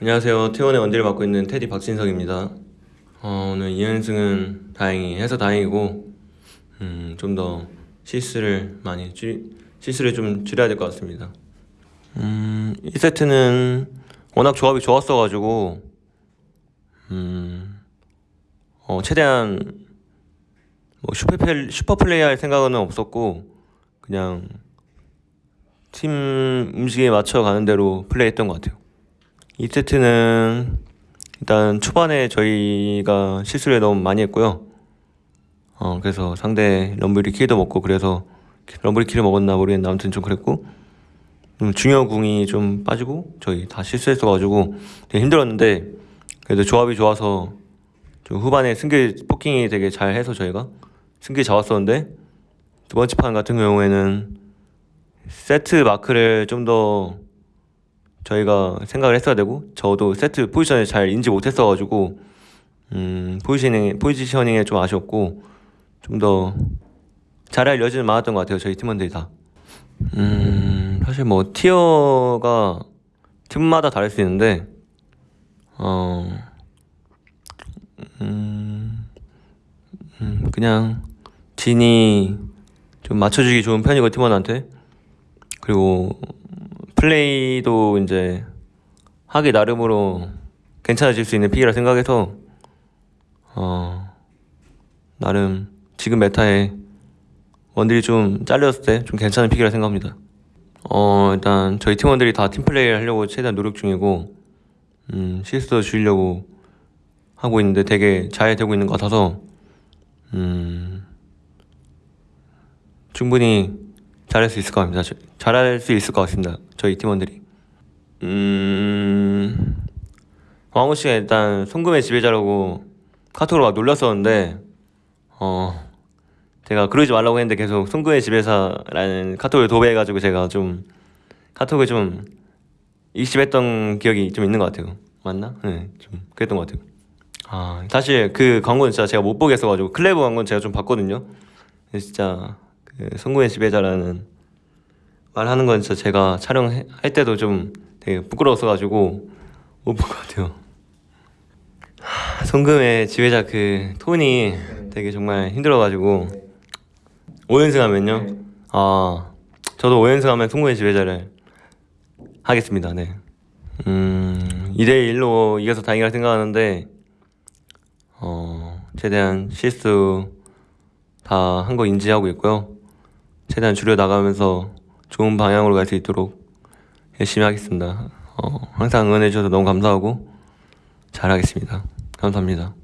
안녕하세요. T1의 원딜을 맡고 있는 테디 박진성입니다. 어, 오늘 2연승은 다행히 해서 다행이고 음, 좀 더 실수를 많이 줄 실수를 좀 줄여야 될 것 같습니다. 음, 1세트는 워낙 조합이 좋았어가지고 음, 어, 최대한 뭐 super pl-, super play 할 생각은 없었고 그냥 팀 음식에 맞춰 가는 대로 플레이했던 것 같아요. 2세트는 일단 초반에 저희가 실수를 너무 많이 했고요. 어, 그래서 상대 럼블이 킬도 먹고 그래서 럼블이 킬을 먹었나 모르겠는데 아무튼 좀 그랬고 좀 중요 궁이 좀 빠지고 저희 다 실수했어가지고 되게 힘들었는데 그래도 조합이 좋아서 좀 후반에 승기 포킹이 되게 잘 해서 저희가 승기 잡았었는데 두 번째 판 같은 경우에는 세트 마크를 좀 더 저희가 생각을 했어야 되고 저도 세트 포지션을 잘 인지 못했어가지고 음 포지셔닝 포지셔닝에 좀 아쉬웠고 좀 더 잘할 여지는 많았던 것 같아요 저희 팀원들이 다. 음 사실 뭐 티어가 팀마다 다를 수 있는데 어 음, 음 그냥 진이 좀 맞춰주기 좋은 편이고 팀원한테 그리고 플레이도 이제 하기 나름으로 괜찮아질 수 있는 픽이라 생각해서 어 나름 지금 메타에 원딜이 좀 잘렸을 때 좀 괜찮은 픽이라 생각합니다. 어 일단 저희 팀원들이 다 팀플레이를 하려고 최대한 노력 중이고 음 실수도 줄이려고 하고 있는데 되게 잘 되고 있는 것 같아서 음 충분히 잘할 수 있을 것 같습니다. 저- 잘할 수 있을 것 같습니다. 저희 팀원들이. 음 왕우 씨가 일단 송금의 지배자라고 카톡으로 막 놀렸었는데 어 제가 그러지 말라고 했는데 계속 송금의 지배사라는 카톡을 도배해가지고 제가 좀 카톡을 좀 익십했던 기억이 좀 있는 것 같아요. 맞나? 네, 좀 그랬던 것 같아요. 아 사실 그 광고는 진짜 제가 못 보겠어가지고 클레브 광고는 제가 좀 봤거든요. 진짜 그 성공의 지배자라는 말하는 건 진짜 제가 촬영할 때도 좀 되게 부끄러웠어가지고 못 본 것 같아요. 하, 성금의 지배자 그 톤이 되게 정말 힘들어가지고 5연승 하면요. 아 저도 5연승 하면 성공의 지배자를 하겠습니다. 네. 음 2대 1로 이겨서 다행이라 생각하는데 어 최대한 실수 다 한 거 인지하고 있고요. 최대한 줄여 나가면서 좋은 방향으로 갈 수 있도록 열심히 하겠습니다. 어, 항상 응원해 주셔서 너무 감사하고 잘하겠습니다. 감사합니다.